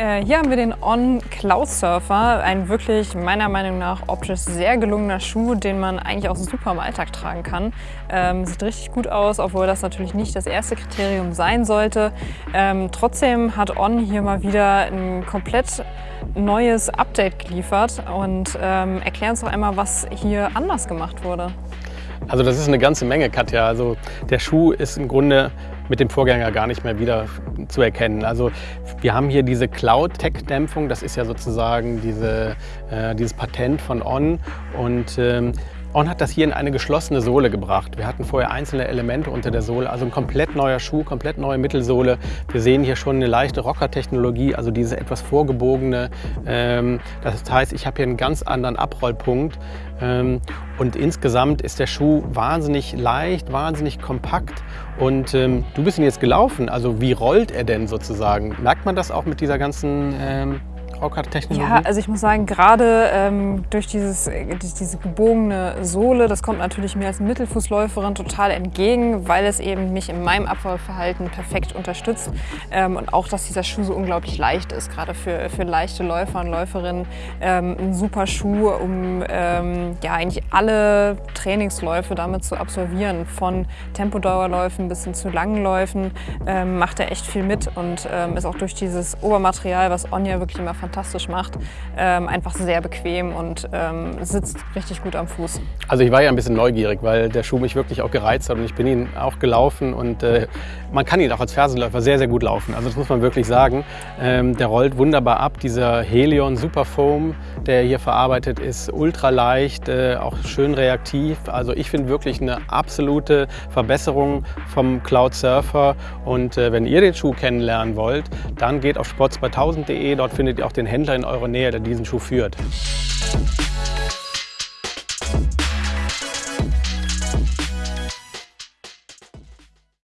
Äh, hier haben wir den On Cloud Surfer, ein wirklich meiner Meinung nach optisch sehr gelungener Schuh, den man eigentlich auch super im Alltag tragen kann. Ähm, sieht richtig gut aus, obwohl das natürlich nicht das erste Kriterium sein sollte. Ähm, trotzdem hat On hier mal wieder ein komplett neues Update geliefert und ähm, erklär uns doch einmal, was hier anders gemacht wurde. Also das ist eine ganze Menge, Katja. Also der Schuh ist im Grunde mit dem Vorgänger gar nicht mehr wieder zu erkennen. Also wir haben hier diese Cloud-Tech-Dämpfung, das ist ja sozusagen diese, äh, dieses Patent von On und ähm, On hat das hier in eine geschlossene Sohle gebracht. Wir hatten vorher einzelne Elemente unter der Sohle, also ein komplett neuer Schuh, komplett neue Mittelsohle. Wir sehen hier schon eine leichte Rocker-Technologie, also diese etwas vorgebogene. Ähm, das heißt, ich habe hier einen ganz anderen Abrollpunkt. Ähm, und insgesamt ist der Schuh wahnsinnig leicht, wahnsinnig kompakt. Und ähm, du bist ihn jetzt gelaufen, also wie rollt er denn sozusagen? Merkt man das auch mit dieser ganzen Raucard-Technologie? Ja, also ich muss sagen, gerade ähm, durch, dieses, durch diese gebogene Sohle, das kommt natürlich mir als Mittelfußläuferin total entgegen, weil es eben mich in meinem Abfallverhalten perfekt unterstützt. Ähm, und auch, dass dieser Schuh so unglaublich leicht ist, gerade für, für leichte Läufer und Läuferinnen. Ähm, ein super Schuh, um ähm, ja, eigentlich alle Trainingsläufe damit zu absolvieren. Von Tempodauerläufen bis hin zu langen Läufen ähm, macht er echt viel mit und ähm, ist auch durch dieses Obermaterial, was Onja wirklich immer fantastisch fantastisch macht. Ähm, einfach sehr bequem und ähm, sitzt richtig gut am Fuß. Also ich war ja ein bisschen neugierig, weil der Schuh mich wirklich auch gereizt hat und ich bin ihn auch gelaufen und äh, man kann ihn auch als Fersenläufer sehr, sehr gut laufen. Also das muss man wirklich sagen. Ähm, der rollt wunderbar ab. Dieser Helion Superfoam, der hier verarbeitet ist, ultra leicht, äh, auch schön reaktiv. Also ich finde wirklich eine absolute Verbesserung vom Cloud Surfer und äh, wenn ihr den Schuh kennenlernen wollt, dann geht auf sports2000.de, dort findet ihr auch den den Händler in eurer Nähe, der diesen Schuh führt.